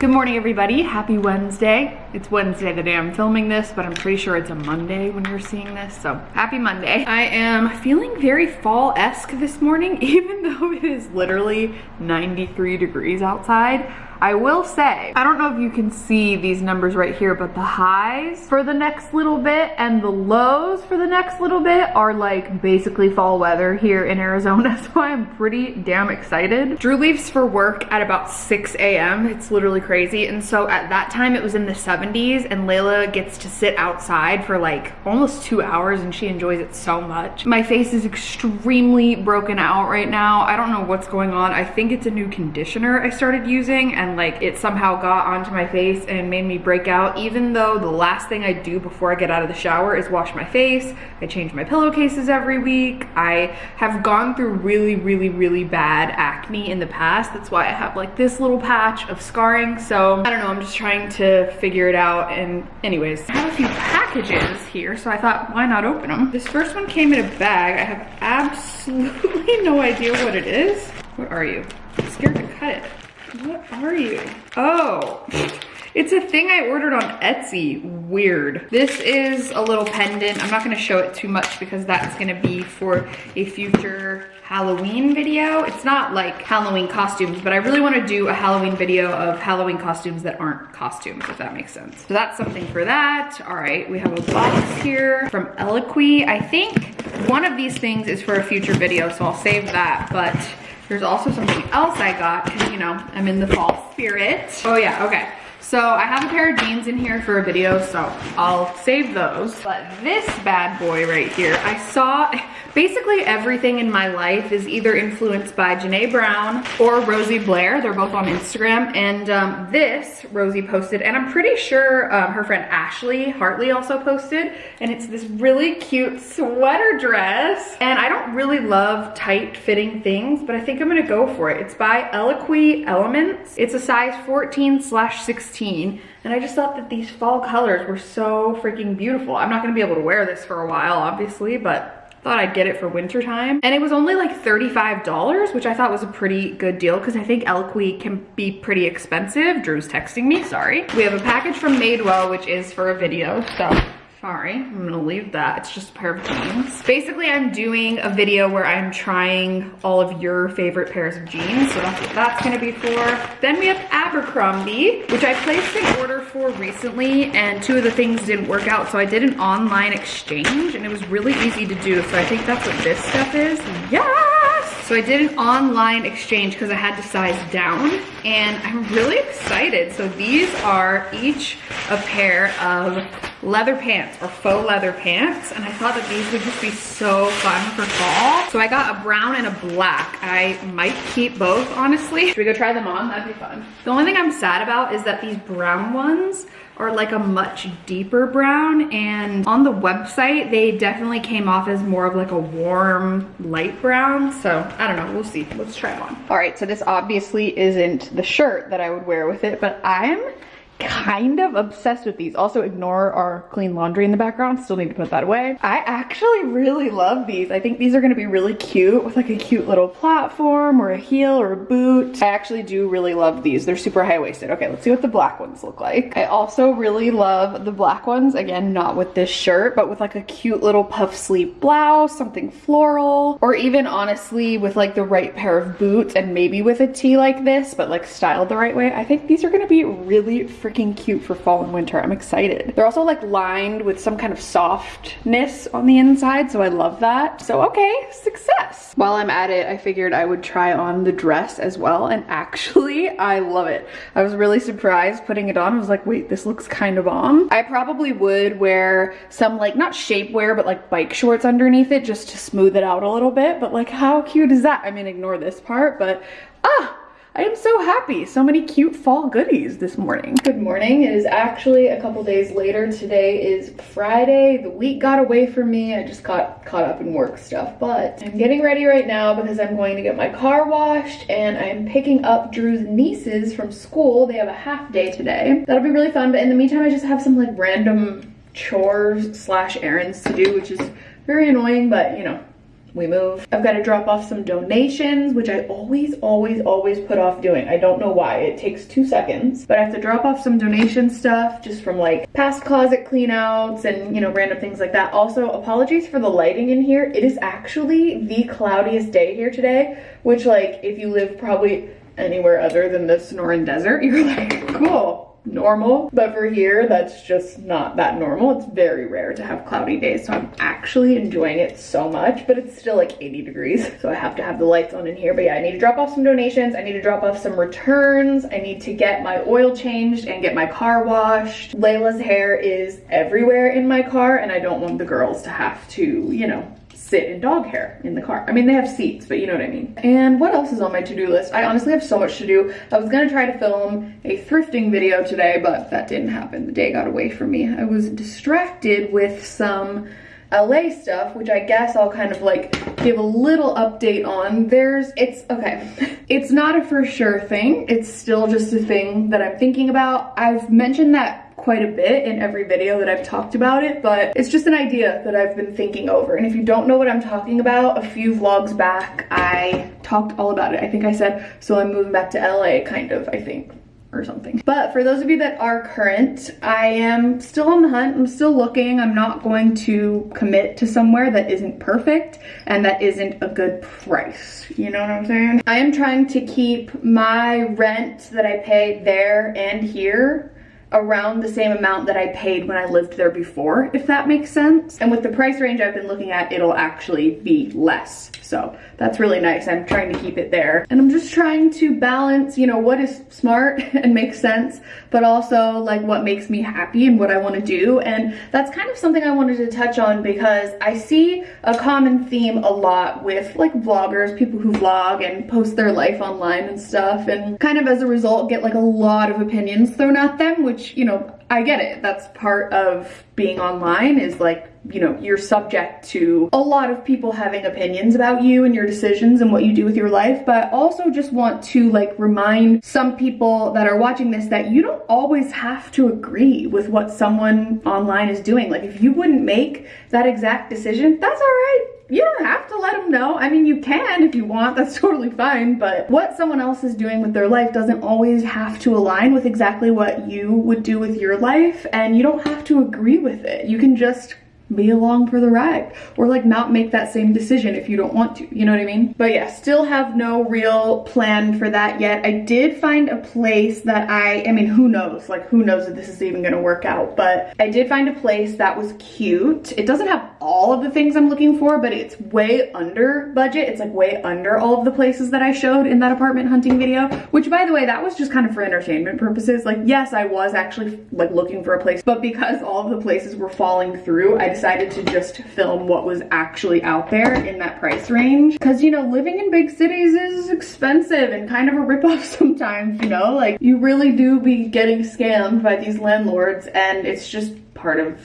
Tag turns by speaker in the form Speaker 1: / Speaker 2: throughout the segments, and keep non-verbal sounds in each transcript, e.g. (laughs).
Speaker 1: Good morning, everybody. Happy Wednesday. It's Wednesday the day I'm filming this, but I'm pretty sure it's a Monday when you're seeing this, so happy Monday. I am feeling very fall-esque this morning, (laughs) even though it is literally 93 degrees outside. I will say, I don't know if you can see these numbers right here, but the highs for the next little bit and the lows for the next little bit are like basically fall weather here in Arizona, (laughs) so I'm pretty damn excited. Drew leaves for work at about 6 a.m. It's literally crazy, and so at that time it was in the 70s, and Layla gets to sit outside for like almost two hours, and she enjoys it so much. My face is extremely broken out right now. I don't know what's going on. I think it's a new conditioner I started using, and and like it somehow got onto my face and made me break out even though the last thing I do before I get out of the shower is wash my face. I change my pillowcases every week. I have gone through really, really, really bad acne in the past. That's why I have like this little patch of scarring. So I don't know, I'm just trying to figure it out. And anyways, I have a few packages here. So I thought, why not open them? This first one came in a bag. I have absolutely (laughs) no idea what it is. What are you? I'm scared to cut it. What are you? Oh, it's a thing I ordered on Etsy. Weird. This is a little pendant. I'm not gonna show it too much because that's gonna be for a future Halloween video. It's not like Halloween costumes, but I really wanna do a Halloween video of Halloween costumes that aren't costumes, if that makes sense. So that's something for that. All right, we have a box here from Eloquii. I think one of these things is for a future video, so I'll save that, but there's also something else I got because, you know, I'm in the fall spirit. Oh yeah, okay. So I have a pair of jeans in here for a video, so I'll save those. But this bad boy right here, I saw, basically everything in my life is either influenced by Janae Brown or Rosie Blair. They're both on Instagram. And um, this Rosie posted, and I'm pretty sure um, her friend Ashley Hartley also posted. And it's this really cute sweater dress. And I don't really love tight fitting things, but I think I'm gonna go for it. It's by Eloquii Elements. It's a size 14 slash 16 16 and I just thought that these fall colors were so freaking beautiful. I'm not gonna be able to wear this for a while, obviously, but thought I'd get it for winter time. And it was only like $35, which I thought was a pretty good deal because I think Eloquii can be pretty expensive. Drew's texting me, sorry. We have a package from Madewell, which is for a video, so Sorry, I'm gonna leave that. It's just a pair of jeans. Basically, I'm doing a video where I'm trying all of your favorite pairs of jeans. So that's what that's gonna be for. Then we have Abercrombie, which I placed an order for recently and two of the things didn't work out. So I did an online exchange and it was really easy to do. So I think that's what this stuff is. Yes! So I did an online exchange because I had to size down and I'm really excited. So these are each a pair of leather pants or faux leather pants and I thought that these would just be so fun for fall. So I got a brown and a black. I might keep both honestly. Should we go try them on? That'd be fun. The only thing I'm sad about is that these brown ones are like a much deeper brown and on the website they definitely came off as more of like a warm light brown so I don't know we'll see let's try them on all right so this obviously isn't the shirt that I would wear with it but I'm kind of obsessed with these. Also ignore our clean laundry in the background. Still need to put that away. I actually really love these. I think these are gonna be really cute with like a cute little platform or a heel or a boot. I actually do really love these. They're super high-waisted. Okay, let's see what the black ones look like. I also really love the black ones. Again, not with this shirt, but with like a cute little puff sleeve blouse, something floral, or even honestly with like the right pair of boots and maybe with a tee like this, but like styled the right way. I think these are gonna be really freaking freaking cute for fall and winter. I'm excited. They're also like lined with some kind of softness on the inside, so I love that. So okay, success. While I'm at it, I figured I would try on the dress as well, and actually, I love it. I was really surprised putting it on. I was like, wait, this looks kind of bomb. I probably would wear some like, not shapewear, but like bike shorts underneath it just to smooth it out a little bit, but like how cute is that? I mean, ignore this part, but ah, I am so happy. So many cute fall goodies this morning. Good morning. It is actually a couple days later. Today is Friday. The week got away from me. I just got caught up in work stuff, but I'm getting ready right now because I'm going to get my car washed and I'm picking up Drew's nieces from school. They have a half day today. That'll be really fun. But in the meantime, I just have some like random chores slash errands to do, which is very annoying, but you know, we move. I've got to drop off some donations, which I always, always, always put off doing. I don't know why. It takes two seconds, but I have to drop off some donation stuff just from like past closet cleanouts and, you know, random things like that. Also, apologies for the lighting in here. It is actually the cloudiest day here today, which like if you live probably anywhere other than the Sonoran Desert, (laughs) you're like, cool normal but for here that's just not that normal. It's very rare to have cloudy days so i'm actually enjoying it so much but it's still like 80 degrees so i have to have the lights on in here. But yeah i need to drop off some donations i need to drop off some returns i need to get my oil changed and get my car washed. Layla's hair is everywhere in my car and i don't want the girls to have to you know sit in dog hair in the car. I mean, they have seats, but you know what I mean. And what else is on my to-do list? I honestly have so much to do. I was gonna try to film a thrifting video today, but that didn't happen. The day got away from me. I was distracted with some LA stuff, which I guess I'll kind of like give a little update on. There's, it's, okay, (laughs) it's not a for sure thing. It's still just a thing that I'm thinking about. I've mentioned that quite a bit in every video that I've talked about it, but it's just an idea that I've been thinking over. And if you don't know what I'm talking about, a few vlogs back, I talked all about it. I think I said, so I'm moving back to LA, kind of, I think or something. But for those of you that are current, I am still on the hunt. I'm still looking. I'm not going to commit to somewhere that isn't perfect and that isn't a good price. You know what I'm saying? I am trying to keep my rent that I pay there and here around the same amount that I paid when I lived there before, if that makes sense. And with the price range I've been looking at, it'll actually be less. So that's really nice. I'm trying to keep it there. And I'm just trying to balance, you know, what is smart (laughs) and makes sense, but also like what makes me happy and what I want to do. And that's kind of something I wanted to touch on because I see a common theme a lot with like vloggers, people who vlog and post their life online and stuff. And kind of as a result, get like a lot of opinions thrown at them, which, you know, I get it. That's part of being online is like you know, you're subject to a lot of people having opinions about you and your decisions and what you do with your life, but also just want to like remind some people that are watching this that you don't always have to agree with what someone online is doing. Like if you wouldn't make that exact decision, that's all right you don't have to let them know. I mean, you can if you want, that's (laughs) totally fine, but what someone else is doing with their life doesn't always have to align with exactly what you would do with your life, and you don't have to agree with it. You can just be along for the ride. Or like not make that same decision if you don't want to. You know what i mean? But yeah still have no real plan for that yet. I did find a place that i i mean who knows? Like who knows if this is even gonna work out. But i did find a place that was cute. It doesn't have all of the things i'm looking for but it's way under budget. It's like way under all of the places that i showed in that apartment hunting video. Which by the way that was just kind of for entertainment purposes. Like yes i was actually like looking for a place. But because all of the places were falling through i decided to just film what was actually out there in that price range. Cause you know, living in big cities is expensive and kind of a ripoff (laughs) sometimes, you know? Like you really do be getting scammed by these landlords and it's just part of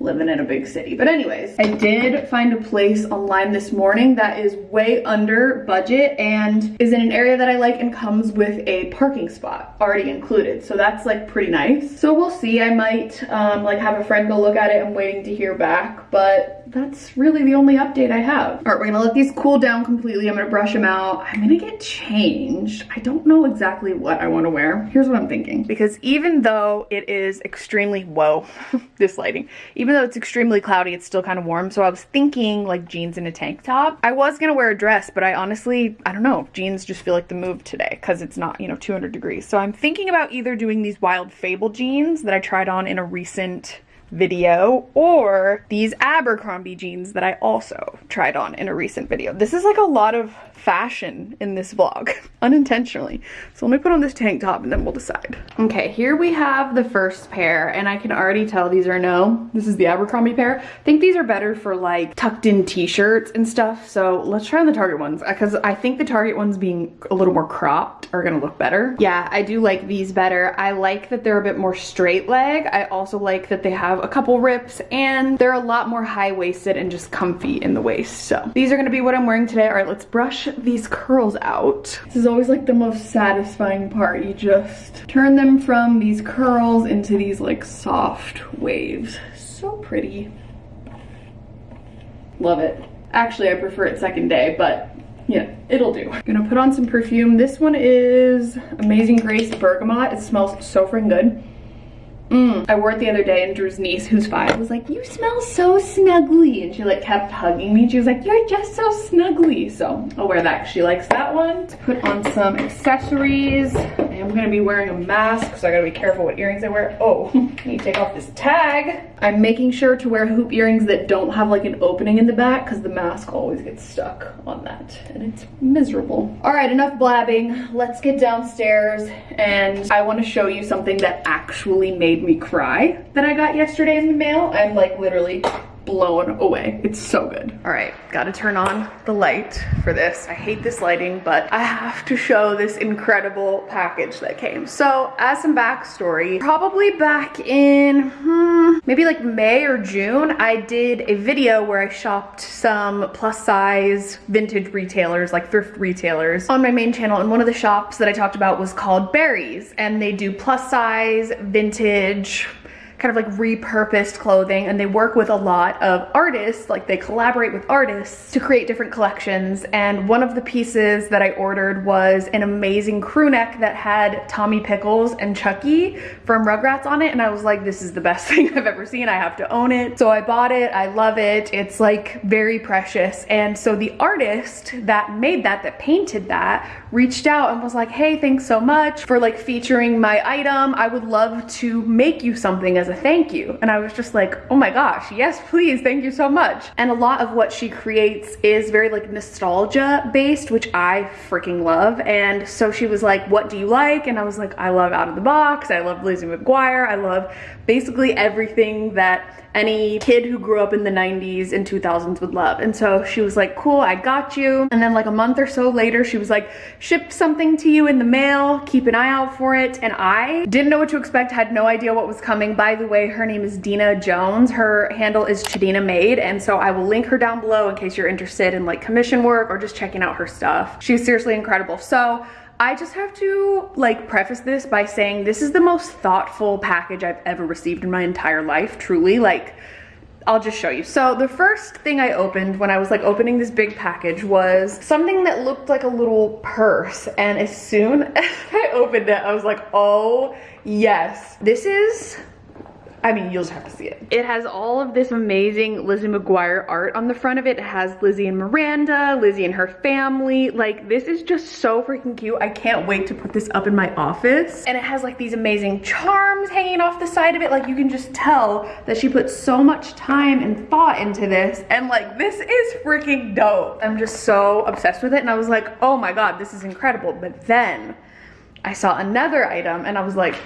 Speaker 1: living in a big city. But anyways, I did find a place online this morning that is way under budget and is in an area that I like and comes with a parking spot already included. So that's like pretty nice. So we'll see. I might um, like have a friend go look at it. I'm waiting to hear back, but that's really the only update I have. All right, we're gonna let these cool down completely. I'm gonna brush them out. I'm gonna get changed. I don't know exactly what I wanna wear. Here's what I'm thinking. Because even though it is extremely, whoa, (laughs) this lighting, even though it's extremely cloudy, it's still kind of warm. So I was thinking like jeans and a tank top. I was gonna wear a dress, but I honestly, I don't know, jeans just feel like the move today because it's not, you know, 200 degrees. So I'm thinking about either doing these wild fable jeans that I tried on in a recent video or these Abercrombie jeans that I also tried on in a recent video. This is like a lot of fashion in this vlog, (laughs) unintentionally. So let me put on this tank top and then we'll decide. Okay, here we have the first pair and I can already tell these are no. This is the Abercrombie pair. I think these are better for like tucked in t-shirts and stuff. So let's try on the Target ones because I think the Target ones being a little more cropped are gonna look better. Yeah, I do like these better. I like that they're a bit more straight leg. I also like that they have a couple rips and they're a lot more high-waisted and just comfy in the waist. So these are gonna be what I'm wearing today. All right, let's brush these curls out. This is always like the most satisfying part. You just turn them from these curls into these like soft waves. So pretty. Love it. Actually, I prefer it second day, but yeah, it'll do. I'm gonna put on some perfume. This one is Amazing Grace Bergamot. It smells so freaking good. Mm. I wore it the other day and Drew's niece, who's five, was like, you smell so snuggly. And she like kept hugging me. She was like, you're just so snuggly. So I'll wear that she likes that one. To put on some accessories. I am gonna be wearing a mask, so I gotta be careful what earrings I wear. Oh, I need to take off this tag. I'm making sure to wear hoop earrings that don't have like an opening in the back because the mask always gets stuck on that and it's miserable. All right, enough blabbing. Let's get downstairs and I wanna show you something that actually made made me cry that I got yesterday in the mail. I'm like literally blown away. It's so good. All right, gotta turn on the light for this. I hate this lighting, but I have to show this incredible package that came. So as some backstory, probably back in hmm, maybe like May or June, I did a video where I shopped some plus size vintage retailers, like thrift retailers on my main channel. And one of the shops that I talked about was called Berries and they do plus size vintage kind of like repurposed clothing and they work with a lot of artists, like they collaborate with artists to create different collections. And one of the pieces that I ordered was an amazing crew neck that had Tommy Pickles and Chuckie from Rugrats on it. And I was like, this is the best (laughs) thing I've ever seen. I have to own it. So I bought it. I love it. It's like very precious. And so the artist that made that, that painted that, reached out and was like, hey, thanks so much for like featuring my item. I would love to make you something as a thank you. And I was just like, oh my gosh, yes, please, thank you so much. And a lot of what she creates is very like nostalgia based, which I freaking love. And so she was like, what do you like? And I was like, I love Out of the Box. I love Lizzie McGuire. I love basically everything that any kid who grew up in the 90s and 2000s would love. And so she was like, cool, I got you. And then like a month or so later, she was like, ship something to you in the mail, keep an eye out for it. And I didn't know what to expect, had no idea what was coming. By the way, her name is Dina Jones. Her handle is Chadina Made. And so I will link her down below in case you're interested in like commission work or just checking out her stuff. She's seriously incredible. So I just have to like preface this by saying this is the most thoughtful package I've ever received in my entire life, truly. Like, I'll just show you. So the first thing I opened when I was like opening this big package was something that looked like a little purse. And as soon (laughs) as I opened it, I was like, oh yes. This is I mean, you'll just have to see it. It has all of this amazing Lizzie McGuire art on the front of it. It has Lizzie and Miranda, Lizzie and her family. Like, this is just so freaking cute. I can't wait to put this up in my office. And it has like these amazing charms hanging off the side of it. Like, you can just tell that she put so much time and thought into this. And like, this is freaking dope. I'm just so obsessed with it. And I was like, oh my God, this is incredible. But then I saw another item and I was like,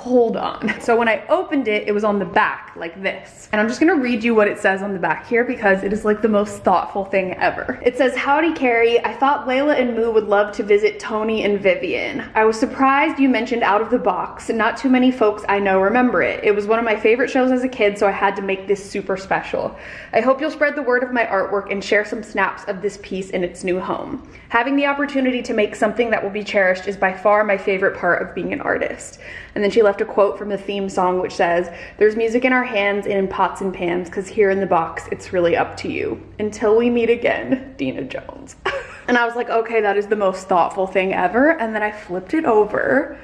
Speaker 1: hold on. (laughs) So when I opened it, it was on the back like this. And I'm just gonna read you what it says on the back here because it is like the most thoughtful thing ever. It says, Howdy Carrie, I thought Layla and Moo would love to visit Tony and Vivian. I was surprised you mentioned Out of the Box. Not too many folks I know remember it. It was one of my favorite shows as a kid, so I had to make this super special. I hope you'll spread the word of my artwork and share some snaps of this piece in its new home. Having the opportunity to make something that will be cherished is by far my favorite part of being an artist. And then she left a quote from the theme song which says, There's music in our hands and in pots and pans, because here in the box, it's really up to you. Until we meet again, Dina Jones. (laughs) and I was like, okay, that is the most thoughtful thing ever. And then I flipped it over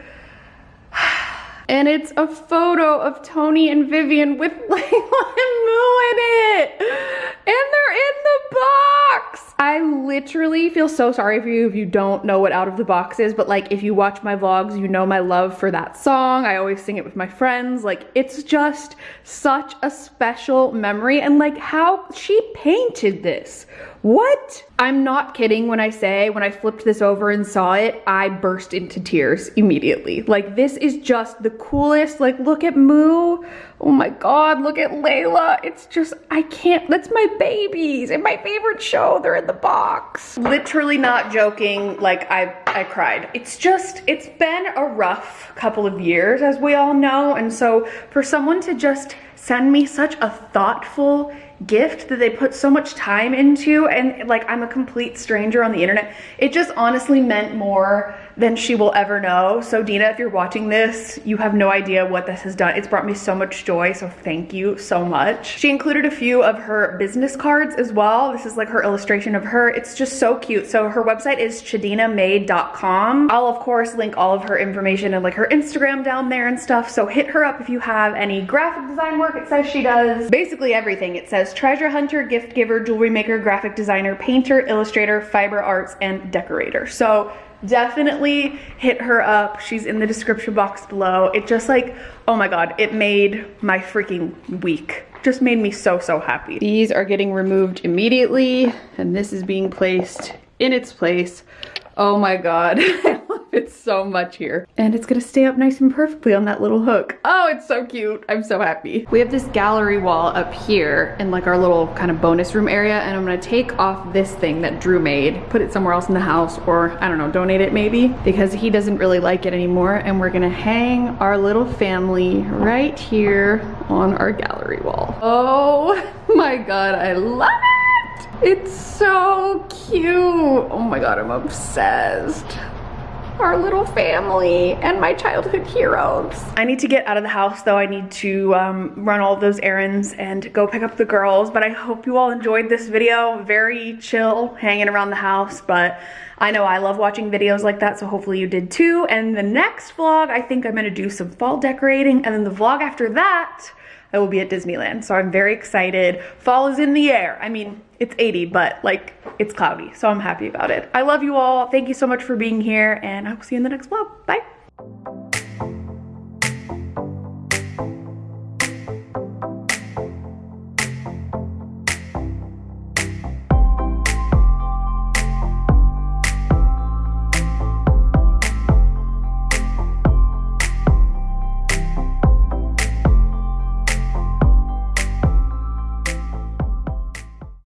Speaker 1: (sighs) and it's a photo of Tony and Vivian with (laughs) Layla and Moo in it. And they're in the box. I literally feel so sorry for you if you don't know what Out of the Box is, but like if you watch my vlogs, you know my love for that song. I always sing it with my friends. Like it's just such a special memory and like how she painted this. What? I'm not kidding when I say when I flipped this over and saw it, I burst into tears immediately. Like this is just the coolest. Like look at Moo. Oh my God, look at Layla. It's just, I can't, that's my babies and my favorite show. They're in the box. Literally not joking. Like I, I cried. It's just, it's been a rough couple of years as we all know. And so for someone to just send me such a thoughtful gift that they put so much time into and like I'm a complete stranger on the internet. It just honestly meant more than she will ever know. So Dina, if you're watching this, you have no idea what this has done. It's brought me so much joy, so thank you so much. She included a few of her business cards as well. This is like her illustration of her. It's just so cute. So her website is chadinamade.com. I'll of course link all of her information and like her Instagram down there and stuff. So hit her up if you have any graphic design work. It says she does basically everything. It says treasure hunter, gift giver, jewelry maker, graphic designer, painter, illustrator, fiber arts, and decorator. So definitely hit her up. She's in the description box below. It just like, oh my God, it made my freaking week. Just made me so, so happy. These are getting removed immediately and this is being placed in its place. Oh my God. (laughs) It's so much here. And it's gonna stay up nice and perfectly on that little hook. Oh, it's so cute. I'm so happy. We have this gallery wall up here in like our little kind of bonus room area and I'm gonna take off this thing that Drew made, put it somewhere else in the house or I don't know, donate it maybe because he doesn't really like it anymore and we're gonna hang our little family right here on our gallery wall. Oh (laughs) my God, I love it. It's so cute. Oh my God, I'm obsessed our little family and my childhood heroes. I need to get out of the house though. I need to um, run all those errands and go pick up the girls. But I hope you all enjoyed this video. Very chill, hanging around the house. But I know I love watching videos like that, so hopefully you did too. And the next vlog, I think I'm gonna do some fall decorating. And then the vlog after that, I will be at Disneyland. So I'm very excited. Fall is in the air. I mean, it's 80, but like it's cloudy. So I'm happy about it. I love you all. Thank you so much for being here and I will see you in the next vlog. Bye.